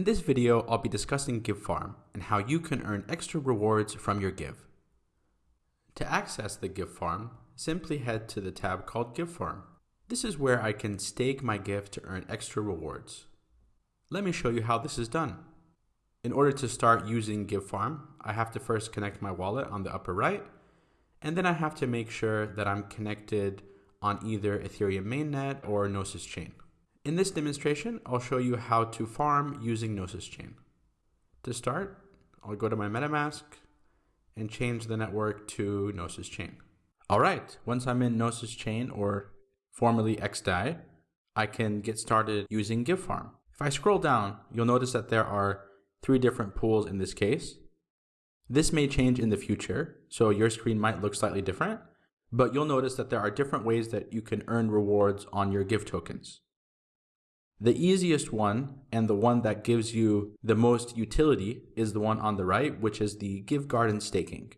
In this video, I'll be discussing GiveFarm and how you can earn extra rewards from your give. To access the GiveFarm, simply head to the tab called GiveFarm. This is where I can stake my give to earn extra rewards. Let me show you how this is done. In order to start using GiveFarm, I have to first connect my wallet on the upper right, and then I have to make sure that I'm connected on either Ethereum mainnet or Gnosis chain. In this demonstration, I'll show you how to farm using Gnosis Chain. To start, I'll go to my MetaMask and change the network to Gnosis Chain. All right, once I'm in Gnosis Chain or formerly XDAI, I can get started using GiveFarm. If I scroll down, you'll notice that there are three different pools in this case. This may change in the future, so your screen might look slightly different, but you'll notice that there are different ways that you can earn rewards on your Give tokens. The easiest one and the one that gives you the most utility is the one on the right, which is the Give Garden staking.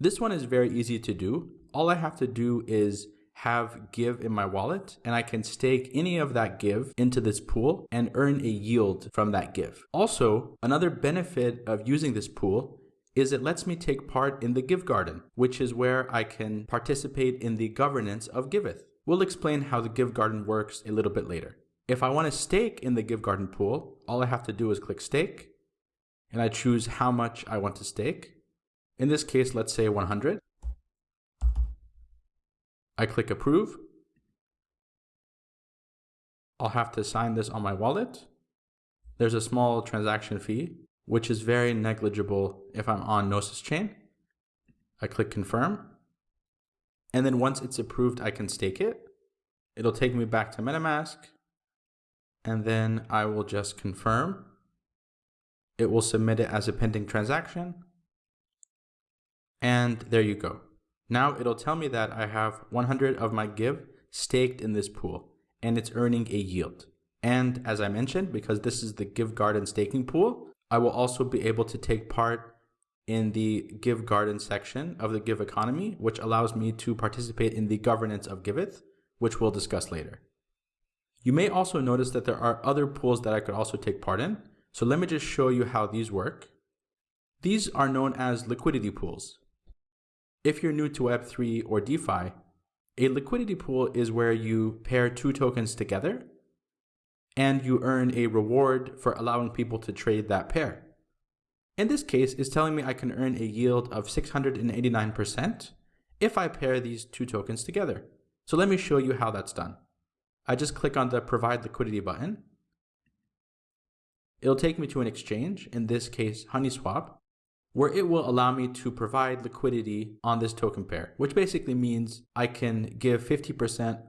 This one is very easy to do. All I have to do is have give in my wallet and I can stake any of that give into this pool and earn a yield from that give. Also, another benefit of using this pool is it lets me take part in the Give Garden, which is where I can participate in the governance of Giveth. We'll explain how the Give Garden works a little bit later. If I want to stake in the Give Garden pool, all I have to do is click stake and I choose how much I want to stake. In this case, let's say 100. I click approve. I'll have to sign this on my wallet. There's a small transaction fee, which is very negligible if I'm on Gnosis chain. I click confirm. And then once it's approved, I can stake it. It'll take me back to MetaMask and then I will just confirm. It will submit it as a pending transaction. And there you go. Now it'll tell me that I have 100 of my give staked in this pool and it's earning a yield. And as I mentioned, because this is the Give Garden staking pool, I will also be able to take part in the Give Garden section of the Give economy, which allows me to participate in the governance of Giveth, which we'll discuss later. You may also notice that there are other pools that I could also take part in. So let me just show you how these work. These are known as liquidity pools. If you're new to Web3 or DeFi, a liquidity pool is where you pair two tokens together and you earn a reward for allowing people to trade that pair. In this case, it's telling me I can earn a yield of 689% if I pair these two tokens together. So let me show you how that's done. I just click on the provide liquidity button. It'll take me to an exchange, in this case HoneySwap, where it will allow me to provide liquidity on this token pair, which basically means I can give 50%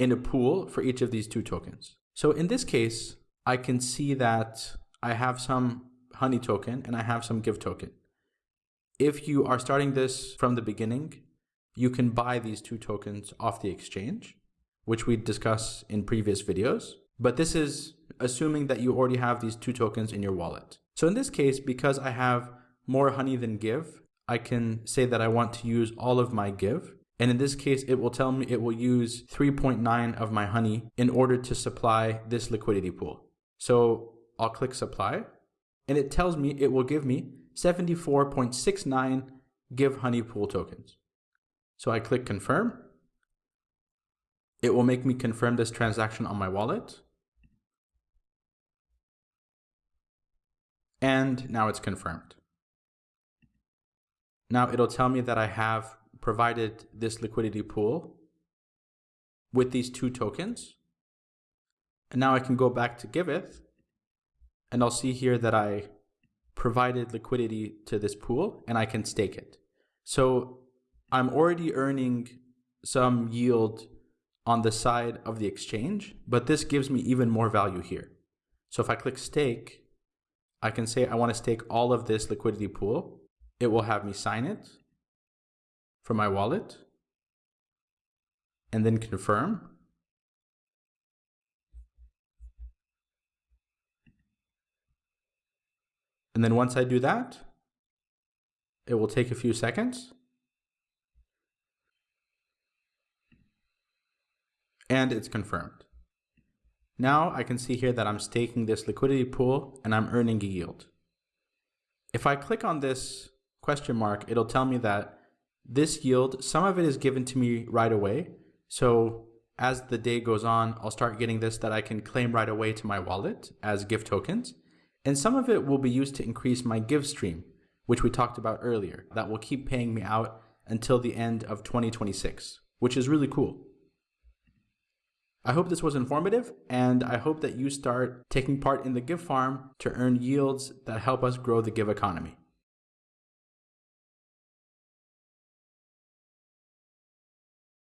in a pool for each of these two tokens. So in this case, I can see that I have some Honey token and I have some Give token. If you are starting this from the beginning, you can buy these two tokens off the exchange which we discuss in previous videos. But this is assuming that you already have these two tokens in your wallet. So in this case, because I have more honey than give, I can say that I want to use all of my give. And in this case, it will tell me it will use 3.9 of my honey in order to supply this liquidity pool. So I'll click supply and it tells me it will give me 74.69 give honey pool tokens. So I click confirm it will make me confirm this transaction on my wallet. And now it's confirmed. Now it'll tell me that I have provided this liquidity pool with these two tokens. And now I can go back to Giveth and I'll see here that I provided liquidity to this pool and I can stake it. So I'm already earning some yield on the side of the exchange, but this gives me even more value here. So if I click stake, I can say I want to stake all of this liquidity pool. It will have me sign it from my wallet and then confirm. And then once I do that, it will take a few seconds. and it's confirmed. Now I can see here that I'm staking this liquidity pool and I'm earning a yield. If I click on this question mark, it'll tell me that this yield, some of it is given to me right away. So as the day goes on, I'll start getting this that I can claim right away to my wallet as give tokens. And some of it will be used to increase my give stream, which we talked about earlier, that will keep paying me out until the end of 2026, which is really cool. I hope this was informative, and I hope that you start taking part in the Give Farm to earn yields that help us grow the Give economy.